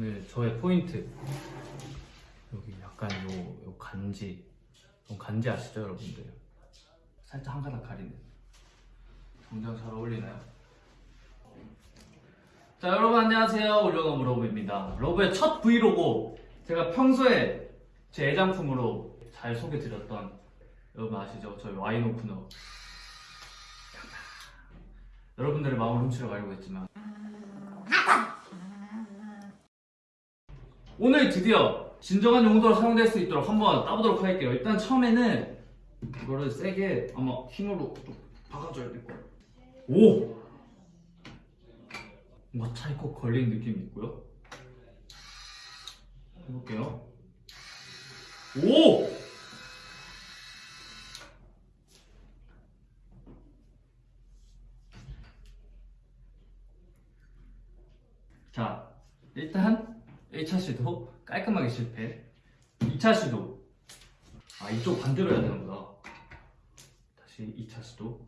오늘 저의 포인트. 여기 약간 요, 요 간지. 요 간지 아시죠 여러분들? 살짝 한 가닥 가리는. 정장 잘 어울리나요? 자 여러분 안녕하세요. 올려놓은 러브입니다. 러브의 첫 브이로그. 제가 평소에 제 애장품으로 잘 소개드렸던 여러분 아시죠? 저희 와인 오프너. 여러분들의 마음을 훔치러 가려고 했지만 오늘 드디어 진정한 용도로 사용될 수 있도록 한번 따보도록 할게요 일단 처음에는 이거를 세게 아마 힘으로 좀 박아줘야 될 거예요 오! 뭔가 찰컥 걸린 느낌이 있고요 해볼게요 오! 자 일단 1차 시도 깔끔하게 실패. 2차 시도. 아 이쪽 반대로 해야 되는구나. 다시 2차 시도.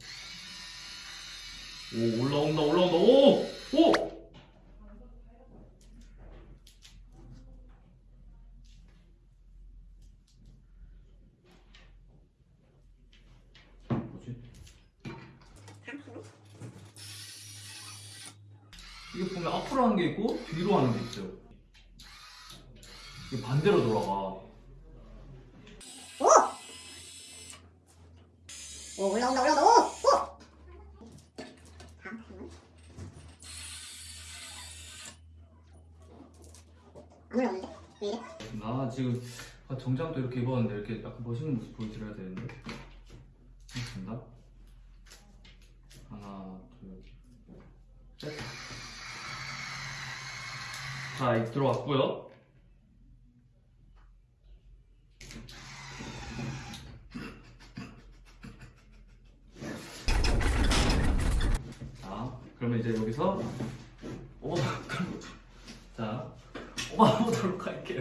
오 올라온다 올라온다. 오! 오! 뭐지? 이게 보면 앞으로 하는 게 있고 뒤로 하는 게 있죠 반대로 돌아가 오 올라온다 올라온다 오! 오! 다음 타임은? 안 올라오는데? 왜 이래? 나 지금 아, 정장도 이렇게 입었는데 이렇게 약간 멋있는 모습 보여드려야 되는데 하겠습니다 하나 둘셋 자 이제 들어왔고요 자 그러면 이제 여기서 오 자 뽑아보도록 할게요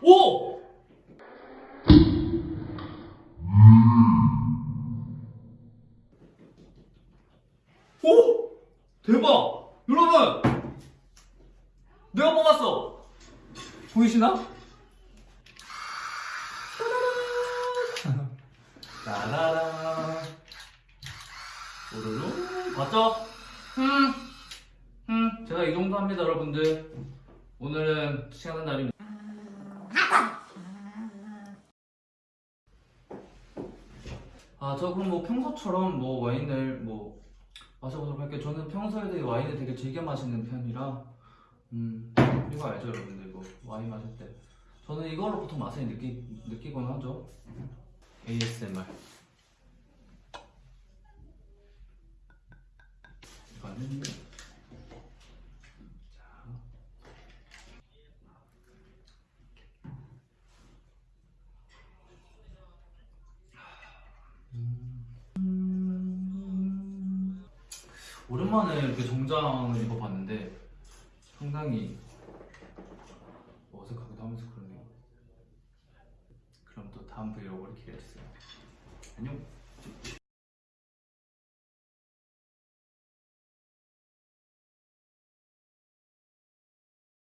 오! 오! 대박! 여러분! 내가 뽑았어! 보이시나? 따라라 오르르 봤죠? 음, 음, 제가 이 정도 합니다 여러분들 오늘은 시간은 날입니다 아, 저 그럼 뭐 평소처럼 뭐 와인을 뭐 마셔보도록 할게요. 저는 평소에 되게 와인을 되게 즐겨 마시는 편이라, 음, 이거 알죠, 여러분들? 이거 와인 마실 때. 저는 이걸로 보통 맛을 느끼, 느끼곤 하죠. ASMR. 자. 오랜만에 이렇게 정장을 입어봤는데 상당히 어색하기도 하면서 그러네요. 그럼 또 다음 브이로그를 기대해주세요. 안녕.